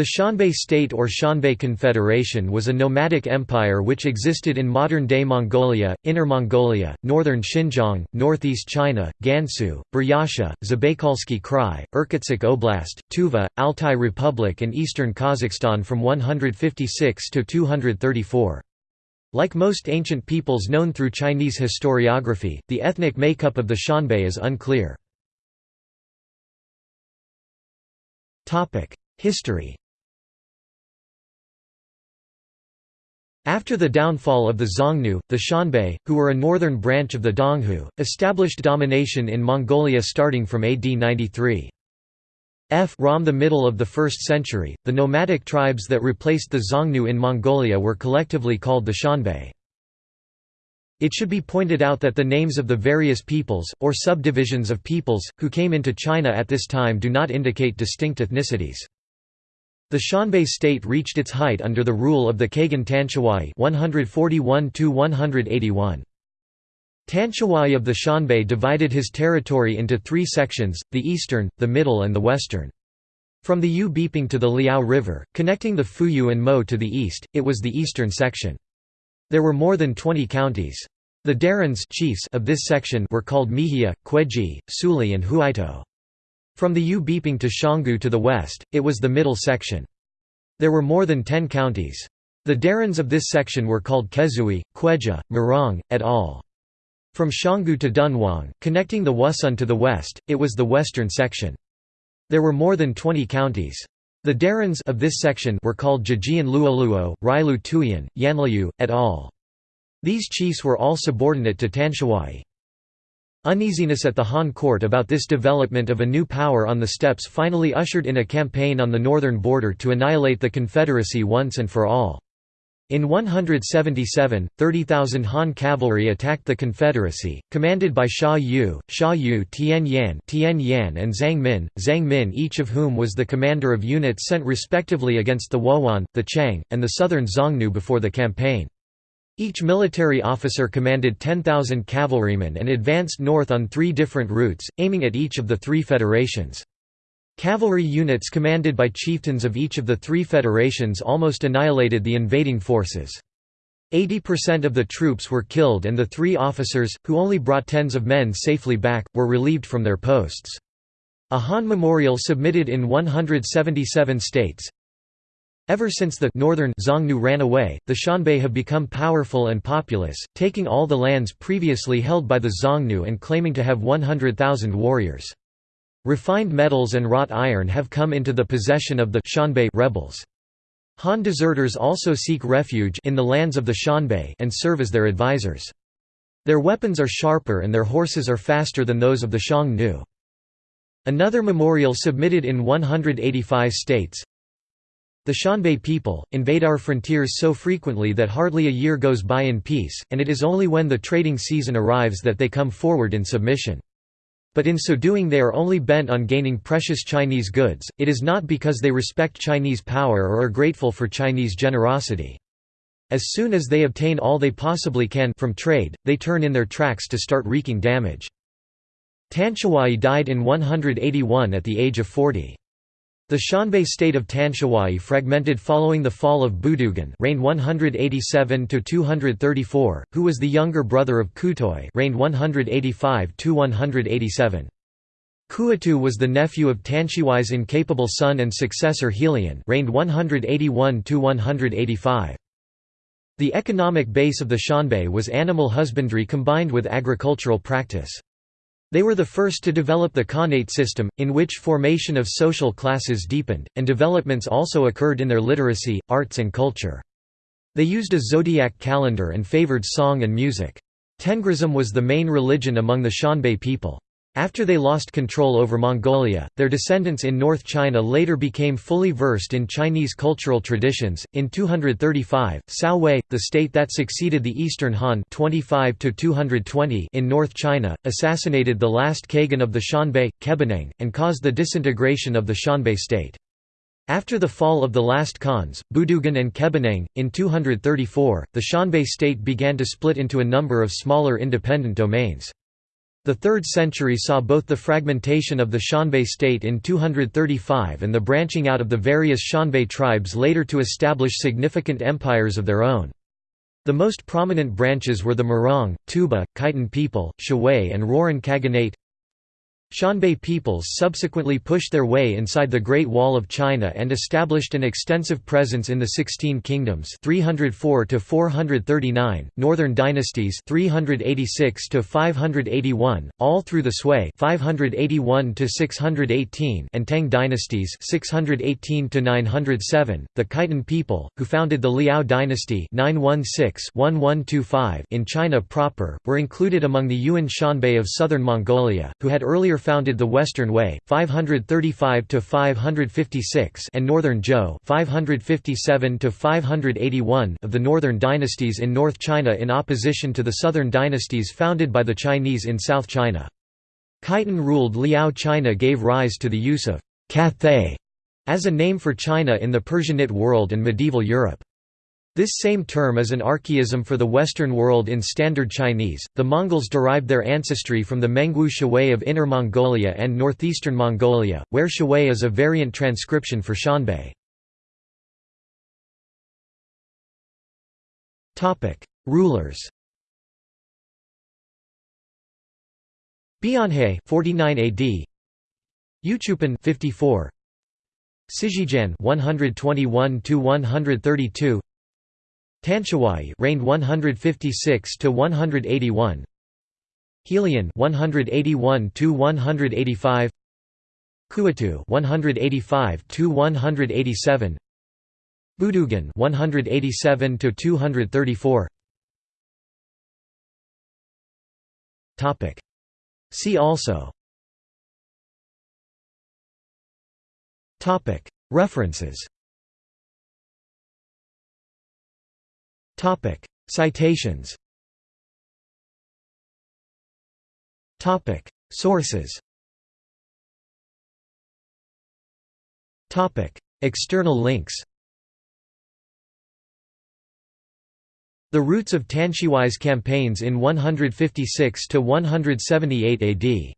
The Xianbei state or Xianbei Confederation was a nomadic empire which existed in modern-day Mongolia, Inner Mongolia, northern Xinjiang, northeast China, Gansu, Buryatia, Zabaykalsky Krai, Irkutsk Oblast, Tuva, Altai Republic and eastern Kazakhstan from 156 to 234. Like most ancient peoples known through Chinese historiography, the ethnic makeup of the Xianbei is unclear. History After the downfall of the Xiongnu, the Xianbei, who were a northern branch of the Donghu, established domination in Mongolia starting from AD 93. F Rom the middle of the 1st century, the nomadic tribes that replaced the Xiongnu in Mongolia were collectively called the Xianbei. It should be pointed out that the names of the various peoples, or subdivisions of peoples, who came into China at this time do not indicate distinct ethnicities. The Xianbei state reached its height under the rule of the Kagan Tanshihuai 141 181. Tanshihuai of the Xianbei divided his territory into three sections, the eastern, the middle and the western. From the Youbeiping to the Liao River, connecting the Fuyu and Mo to the east, it was the eastern section. There were more than 20 counties. The Darins chiefs of this section were called Mihia, Kweji, Suli and Huaito. From the Youbeiping to Xionggu to the west, it was the middle section. There were more than ten counties. The Darins of this section were called Kezui, Kweja, Murong, et al. From Xionggu to Dunhuang, connecting the Wusun to the west, it was the western section. There were more than 20 counties. The Darins of this section were called Jijian Luoluo, Railu Tuyan, Yanliu, et al. These chiefs were all subordinate to Tanshihuai. Uneasiness at the Han court about this development of a new power on the steppes finally ushered in a campaign on the northern border to annihilate the Confederacy once and for all. In 177, 30,000 Han cavalry attacked the Confederacy, commanded by Xia Yu, Xia Yu Tian Yan, Tian Yan and Zang Min, Zang Min each of whom was the commander of units sent respectively against the Wuhuan, the Qiang, and the southern Xiongnu before the campaign. Each military officer commanded 10,000 cavalrymen and advanced north on three different routes, aiming at each of the three federations. Cavalry units commanded by chieftains of each of the three federations almost annihilated the invading forces. 80% of the troops were killed and the three officers, who only brought tens of men safely back, were relieved from their posts. A Han memorial submitted in 177 states, Ever since the northern Xiongnu ran away, the Xianbei have become powerful and populous, taking all the lands previously held by the Xiongnu and claiming to have 100,000 warriors. Refined metals and wrought iron have come into the possession of the Xianbei rebels. Han deserters also seek refuge in the lands of the Xianbei and serve as their advisors. Their weapons are sharper and their horses are faster than those of the Xiongnu. Another memorial submitted in 185 states, the Xianbei people, invade our frontiers so frequently that hardly a year goes by in peace, and it is only when the trading season arrives that they come forward in submission. But in so doing they are only bent on gaining precious Chinese goods, it is not because they respect Chinese power or are grateful for Chinese generosity. As soon as they obtain all they possibly can from trade, they turn in their tracks to start wreaking damage. Tanshihuai died in 181 at the age of 40. The Xianbei state of Tanshihuai fragmented following the fall of Budugan reigned 187–234, who was the younger brother of Kuitou reigned 185–187. Kuitou was the nephew of Tanshihuai's incapable son and successor Helian reigned 181–185. The economic base of the Xianbei was animal husbandry combined with agricultural practice. They were the first to develop the Khanate system, in which formation of social classes deepened, and developments also occurred in their literacy, arts and culture. They used a zodiac calendar and favored song and music. Tengrism was the main religion among the Xianbei people. After they lost control over Mongolia, their descendants in North China later became fully versed in Chinese cultural traditions. In 235, Cao Wei, the state that succeeded the Eastern Han 25 220 in North China, assassinated the last Kagan of the Xianbei, Kebineng, and caused the disintegration of the Xianbei state. After the fall of the last Khans, Budugan and Kebineng, in 234, the Xianbei state began to split into a number of smaller independent domains. The 3rd century saw both the fragmentation of the Xianbei state in 235 and the branching out of the various Xianbei tribes later to establish significant empires of their own. The most prominent branches were the Murong, Tuoba, Khitan people, Shiwei and Rouran Khaganate Xianbei peoples subsequently pushed their way inside the Great Wall of China and established an extensive presence in the Sixteen Kingdoms 304 to 439, Northern Dynasties 386 to 581, all through the Sui 581 to 618 and Tang dynasties 618 to 907. The Khitan people, who founded the Liao dynasty 916-1125 in China proper, were included among the Yuwen Xianbei of southern Mongolia, who had earlier founded the Western Wei 535 to 556 and Northern Zhou 557 to 581 of the northern dynasties in North China in opposition to the southern dynasties founded by the Chinese in South China. Khitan ruled Liao China gave rise to the use of Cathay as a name for China in the Persianate world and medieval Europe. This same term is an archaism for the Western world in Standard Chinese. The Mongols derived their ancestry from the Mengwu Shiwei of Inner Mongolia and northeastern Mongolia, where Shiwei is a variant transcription for Xianbei. Topic: Rulers. Bianhe 49 AD. Yuchupan 54. Sijijan 121 to 132. Tanshihuai reigned 156 to 181. Helian 181 to 185. Kuitou 185 to 187. Budugan 187 to 234. Topic See also Topic References Topic. Citations. Topic. Sources. Topic. External links. The roots of Tanshihuai's campaigns in 156 to 178 AD